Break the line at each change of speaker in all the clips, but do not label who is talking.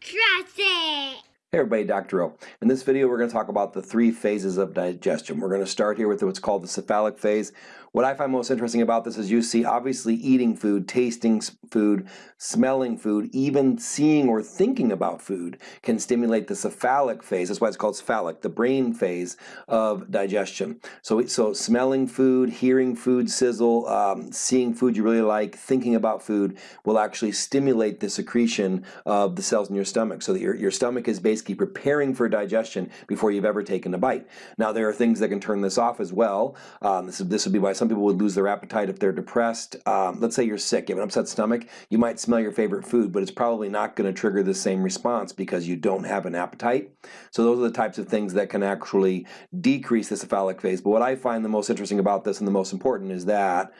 Trust it!
Hey everybody, Dr. O. In this video we're going to talk about the three phases of digestion. We're going to start here with what's called the cephalic phase. What I find most interesting about this is you see obviously eating food, tasting food, smelling food, even seeing or thinking about food can stimulate the cephalic phase. That's why it's called cephalic, the brain phase of digestion. So, so smelling food, hearing food sizzle, um, seeing food you really like, thinking about food will actually stimulate the secretion of the cells in your stomach so that your, your stomach is basically preparing for digestion before you've ever taken a bite. Now there are things that can turn this off as well. Um, this, this would be why some people would lose their appetite if they're depressed. Um, let's say you're sick, you have an upset stomach, you might smell your favorite food, but it's probably not going to trigger the same response because you don't have an appetite. So those are the types of things that can actually decrease the cephalic phase. But what I find the most interesting about this and the most important is that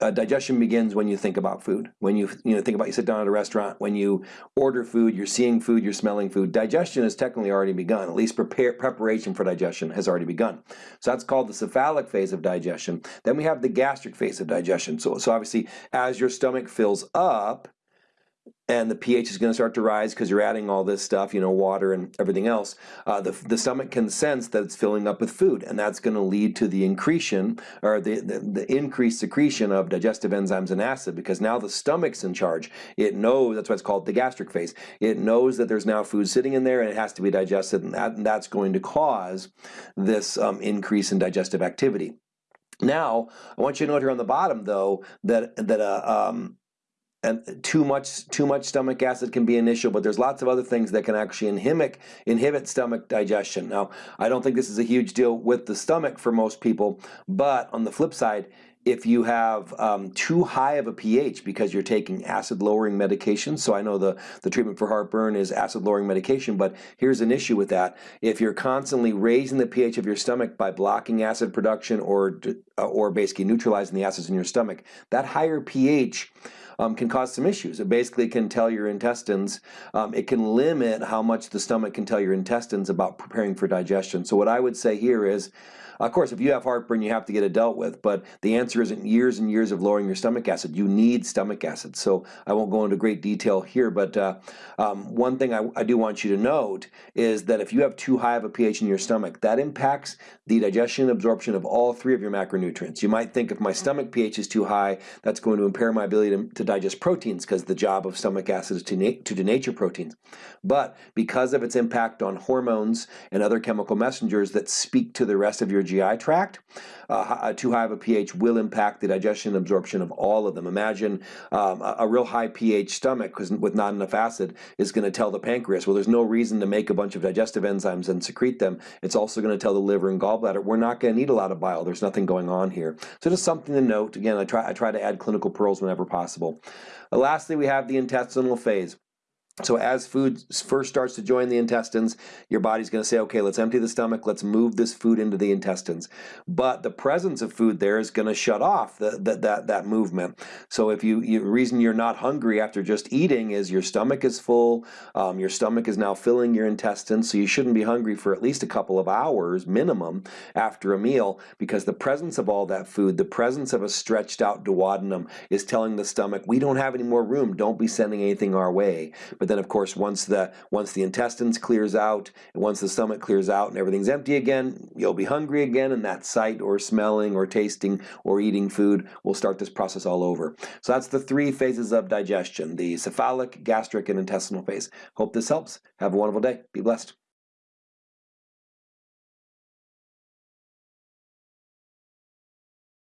uh, digestion begins when you think about food. When you you know think about you sit down at a restaurant, when you order food, you're seeing food, you're smelling food. Digestion has technically already begun. At least prepare, preparation for digestion has already begun. So that's called the cephalic phase of digestion. Then we have the gastric phase of digestion. So so obviously as your stomach fills up, and the pH is going to start to rise because you're adding all this stuff, you know, water and everything else, uh, the, the stomach can sense that it's filling up with food, and that's going to lead to the incretion or the, the, the, increased secretion of digestive enzymes and acid because now the stomach's in charge. It knows, that's why it's called the gastric phase. It knows that there's now food sitting in there and it has to be digested, and, that, and that's going to cause this um, increase in digestive activity. Now, I want you to note here on the bottom, though, that that uh, um, and too much too much stomach acid can be an issue, but there's lots of other things that can actually inhibit inhibit stomach digestion. Now, I don't think this is a huge deal with the stomach for most people, but on the flip side, if you have um, too high of a pH because you're taking acid lowering medication, so I know the, the treatment for heartburn is acid lowering medication, but here's an issue with that. If you're constantly raising the pH of your stomach by blocking acid production or, uh, or basically neutralizing the acids in your stomach, that higher pH um, can cause some issues. It basically can tell your intestines, um, it can limit how much the stomach can tell your intestines about preparing for digestion. So what I would say here is, of course, if you have heartburn, you have to get it dealt with, but the answer isn't years and years of lowering your stomach acid. You need stomach acid. So I won't go into great detail here, but uh, um, one thing I, I, do want you to note is that if you have too high of a pH in your stomach, that impacts the digestion and absorption of all three of your macronutrients. You might think if my stomach pH is too high, that's going to impair my ability to, to digest proteins because the job of stomach acid is to, to denature proteins. But because of its impact on hormones and other chemical messengers that speak to the rest of your GI tract, uh, too high of a pH will impact the digestion and absorption of all of them. Imagine um, a, a, real high pH stomach with not enough acid is going to tell the pancreas, well, there's no reason to make a bunch of digestive enzymes and secrete them. It's also going to tell the liver and gallbladder, we're not going to need a lot of bile. There's nothing going on here. So just something to note. Again, I try, I try to add clinical pearls whenever possible. Lastly, we have the intestinal phase. So as food first starts to join the intestines, your body's going to say, okay, let's empty the stomach, let's move this food into the intestines. But the presence of food there is going to shut off the, the, that, that movement. So if you, the reason you're not hungry after just eating is your stomach is full, um, your stomach is now filling your intestines, so you shouldn't be hungry for at least a couple of hours minimum after a meal because the presence of all that food, the presence of a stretched out duodenum is telling the stomach, we don't have any more room, don't be sending anything our way. But but then of course once the once the intestines clears out and once the stomach clears out and everything's empty again, you'll be hungry again and that sight or smelling or tasting or eating food will start this process all over. So that's the three phases of digestion, the cephalic, gastric, and intestinal phase. Hope this helps. Have a wonderful day. Be blessed.